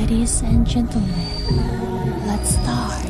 Ladies and gentlemen, let's start.